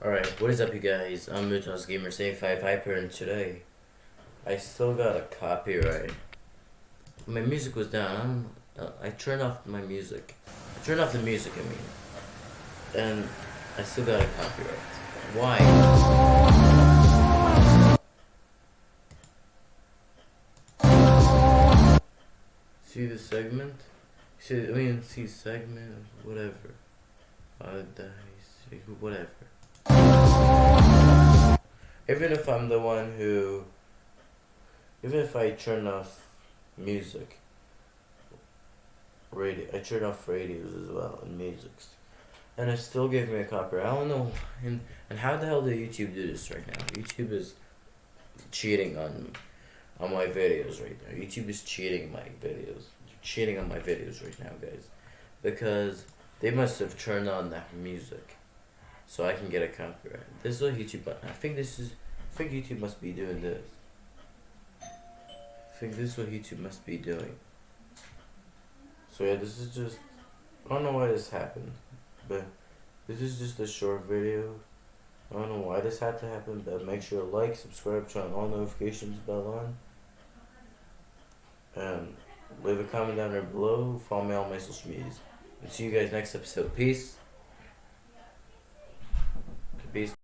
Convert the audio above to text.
Alright, what is up you guys? I'm Mutos Gamer 75 Hyper and today I still got a copyright. My music was down. Uh, I turned off my music. I turned off the music, I mean. And I still got a copyright. Why? See the segment? See, I mean, see segment, whatever. Uh, whatever. Even if I'm the one who, even if I turn off music, radio, I turn off radios as well and musics, and it still gave me a copyright. I don't know, and and how the hell did YouTube do this right now? YouTube is cheating on on my videos right now. YouTube is cheating my videos, cheating on my videos right now, guys, because they must have turned on that music so I can get a copyright. This is what YouTube. Button. I think this is. I think YouTube must be doing this. I think this is what YouTube must be doing. So yeah, this is just. I don't know why this happened, but this is just a short video. I don't know why this had to happen, but make sure to like, subscribe, turn all notifications bell on. And leave a comment down there below. Follow me on my social medias. And see you guys next episode. Peace. Peace.